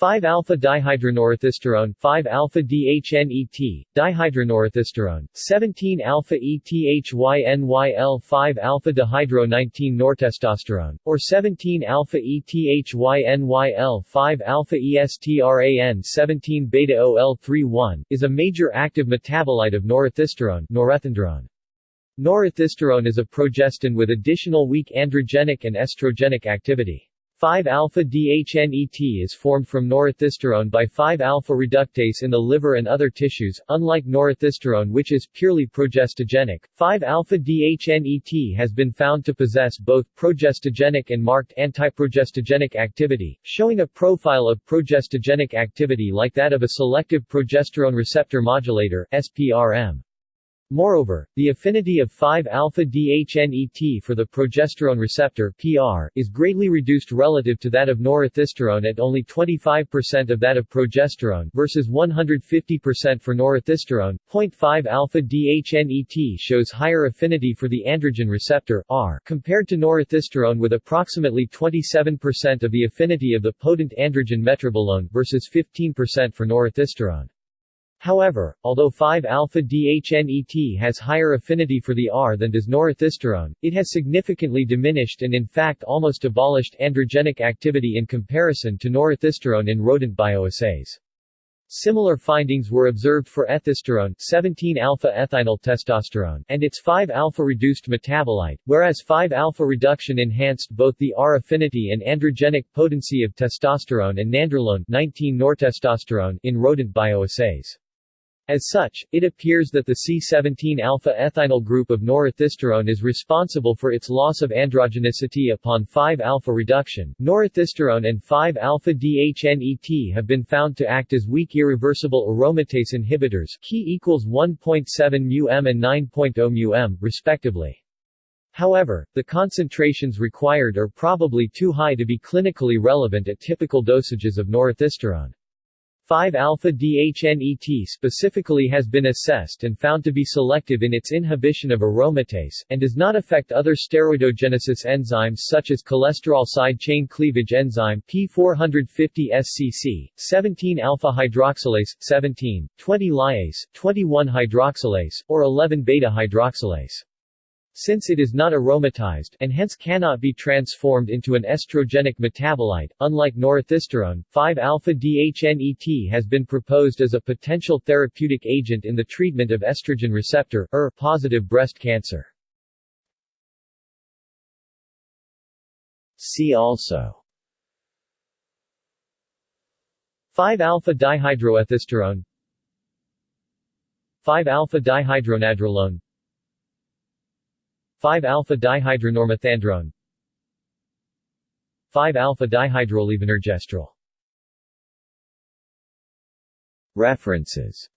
5-alpha-dihydronorothisterone 5-alpha-DHNET, dihydronorothisterone, 17-alpha-ETHYNYL 5-alpha-dihydro-19-nortestosterone, or 17-alpha-ETHYNYL 5-alpha-ESTRAN 17-beta-OL31, is a major active metabolite of norethisterone norethindrone. Norethisterone is a progestin with additional weak androgenic and estrogenic activity. 5-alpha-DHNET is formed from norethisterone by 5-alpha reductase in the liver and other tissues, unlike norethisterone which is purely progestogenic. 5-alpha-DHNET has been found to possess both progestogenic and marked antiprogestogenic activity, showing a profile of progestogenic activity like that of a selective progesterone receptor modulator SPRM. Moreover, the affinity of 5-alpha-DHNET for the progesterone receptor PR is greatly reduced relative to that of norethisterone at only 25% of that of progesterone versus 150% for norethisterone. 0.5-alpha-DHNET shows higher affinity for the androgen receptor R compared to norethisterone with approximately 27% of the affinity of the potent androgen metrobolome versus 15% for norethisterone. However, although 5-alpha-DHNET has higher affinity for the R than does norethisterone, it has significantly diminished and in fact almost abolished androgenic activity in comparison to norethisterone in rodent bioassays. Similar findings were observed for ethisterone 17-alpha-ethynyltestosterone and its 5-alpha reduced metabolite, whereas 5-alpha reduction enhanced both the R affinity and androgenic potency of testosterone and nandrolone 19-nortestosterone in rodent bioassays. As such, it appears that the C17-alpha-ethynyl group of norethisterone is responsible for its loss of androgenicity upon 5-alpha reduction. Norethisterone and 5-alpha-DHNET have been found to act as weak irreversible aromatase inhibitors Ki equals 1.7 μm and 9.0 μm, respectively. However, the concentrations required are probably too high to be clinically relevant at typical dosages of norethisterone. 5-alpha-DHNET specifically has been assessed and found to be selective in its inhibition of aromatase, and does not affect other steroidogenesis enzymes such as cholesterol side chain cleavage enzyme P450-SCC, 17-alpha-hydroxylase, 17, 20-lyase, 21-hydroxylase, or 11-beta-hydroxylase. Since it is not aromatized and hence cannot be transformed into an estrogenic metabolite, unlike norethisterone, 5-alpha-DHNET has been proposed as a potential therapeutic agent in the treatment of estrogen receptor ER-positive breast cancer. See also 5-alpha-dihydroethisterone 5-alpha-dihydronandrolone 5-alpha-dihydronormethandrone 5-alpha-dihydrolevonorgestrel References